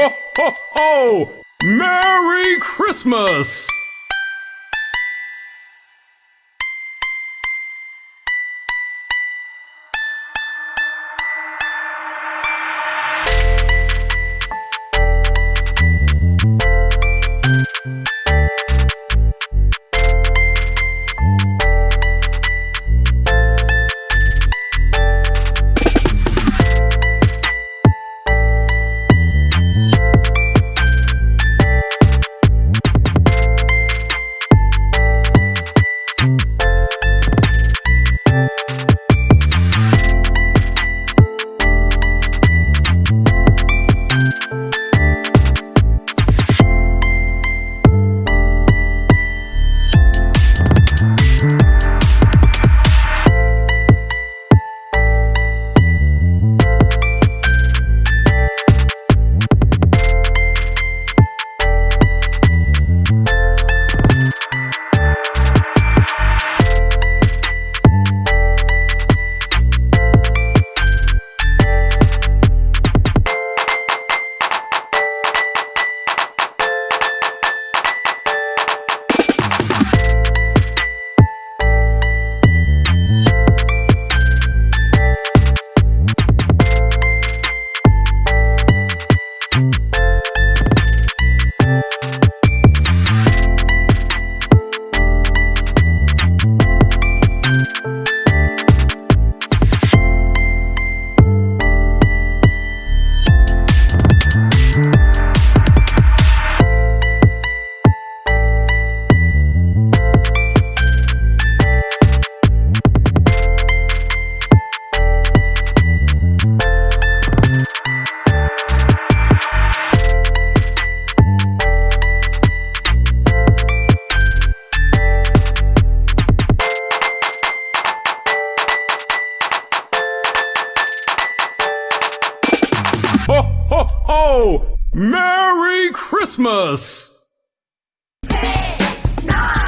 Ho, ho, ho! Merry Christmas! Ho ho ho! Merry Christmas! Hey, no.